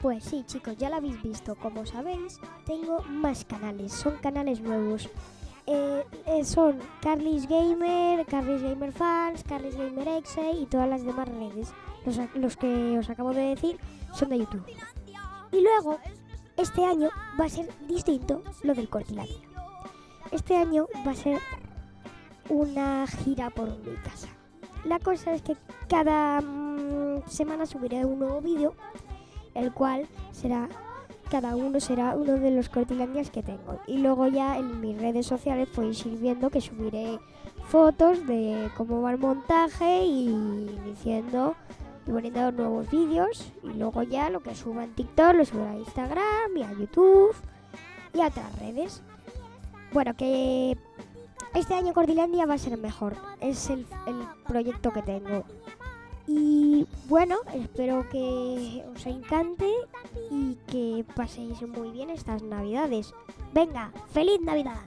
Pues sí, chicos, ya lo habéis visto. Como sabéis, tengo más canales. Son canales nuevos. Eh, eh, son Carly's Gamer, Carly's Gamer Fans, Carly's Gamer Exe y todas las demás redes. Los que os acabo de decir son de YouTube. Y luego, este año va a ser distinto lo del Cortilandia. Este año va a ser una gira por mi casa. La cosa es que cada mm, semana subiré un nuevo vídeo, el cual será, cada uno será uno de los cortilandias que tengo. Y luego ya en mis redes sociales podéis ir viendo que subiré fotos de cómo va el montaje y diciendo y poniendo nuevos vídeos. Y luego ya lo que suba en TikTok lo subiré a Instagram y a YouTube y a otras redes. Bueno, que este año Cordilandia va a ser mejor. Es el, el proyecto que tengo. Y bueno, espero que os encante y que paséis muy bien estas navidades. Venga, feliz Navidad.